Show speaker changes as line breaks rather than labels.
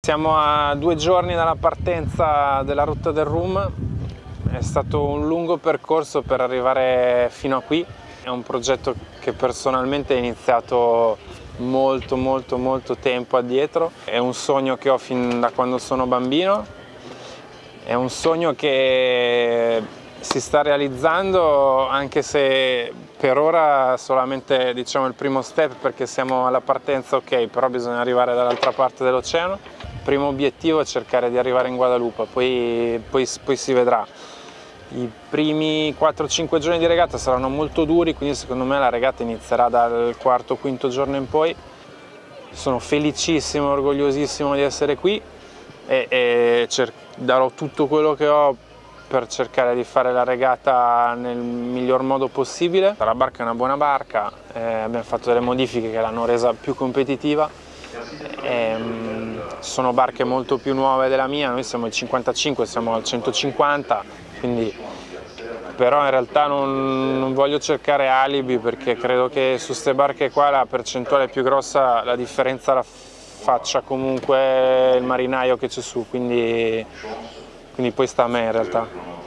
Siamo a due giorni dalla partenza della rotta del Rum, è stato un lungo percorso per arrivare fino a qui, è un progetto che personalmente è iniziato molto molto molto tempo addietro, è un sogno che ho fin da quando sono bambino, è un sogno che si sta realizzando anche se per ora solamente diciamo, il primo step perché siamo alla partenza ok, però bisogna arrivare dall'altra parte dell'oceano. Primo obiettivo è cercare di arrivare in Guadalupe, poi, poi, poi si vedrà. I primi 4-5 giorni di regata saranno molto duri, quindi secondo me la regata inizierà dal quarto quinto giorno in poi. Sono felicissimo, orgogliosissimo di essere qui e, e darò tutto quello che ho per cercare di fare la regata nel miglior modo possibile. La barca è una buona barca, eh, abbiamo fatto delle modifiche che l'hanno resa più competitiva. Eh, sono barche molto più nuove della mia, noi siamo al 55, siamo al 150, quindi però in realtà non, non, voglio cercare alibi perché credo che su queste barche qua la percentuale più grossa, la differenza la faccia comunque il marinaio che c'è su, quindi, quindi poi sta a me in realtà.